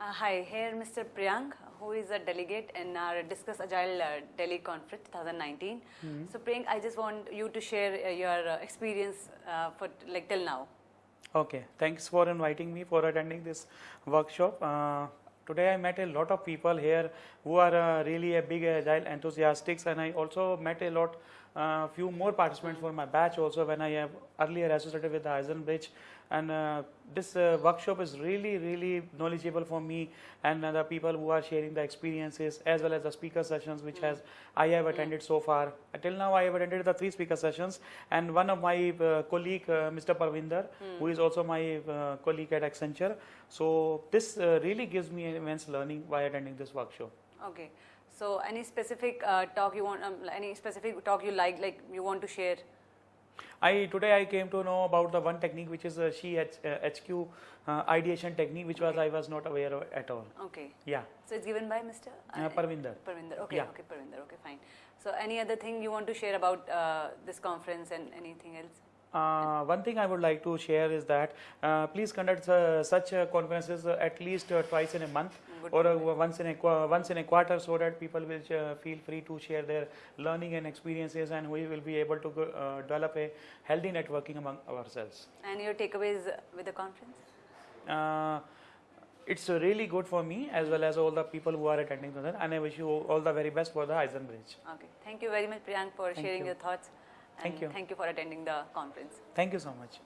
Uh, hi, here Mr. Priyank, who is a delegate in our Discuss Agile uh, Delhi Conference 2019. So Priyank, I just want you to share uh, your uh, experience uh, for like till now. Okay, thanks for inviting me for attending this workshop. Uh, today I met a lot of people here who are uh, really a big agile enthusiasts and I also met a lot uh, few more participants for my batch also when I have earlier associated with the Eisenbridge and uh, this uh, workshop is really really knowledgeable for me and the people who are sharing the experiences as well as the speaker sessions which has I have attended so far. Until now I have attended the three speaker sessions and one of my uh, colleague uh, Mr. Parvinder who is also my uh, colleague at Accenture. So this really gives me immense learning by attending this workshop. Okay. So any specific uh, talk you want, um, any specific talk you like, like you want to share? I today I came to know about the one technique which is uh, she H, uh, HQ uh, ideation technique which was I was not aware of at all. Okay. Yeah, So it's given by Mr. uh, Parvinder. Parvinder. Okay, Yeah. okay, Parvinder. Okay, fine. So any other thing you want to share about uh, this conference and anything else? Uh, one thing I would like to share is that uh, please conduct uh, such uh, conferences uh, at least uh, twice in a month Good or once in a once in a quarter so that people will uh, feel free to share their learning and experiences and we will be able to go, uh, develop a healthy networking among ourselves. And your takeaways with the conference? Uh, it's really good for me as well as all the people who are attending and I wish you all the very best for the Eisenbridge. Okay. Thank you very much, Priyank, for Thank sharing you. your thoughts. Thank you. Thank you for attending the conference. Thank you so much.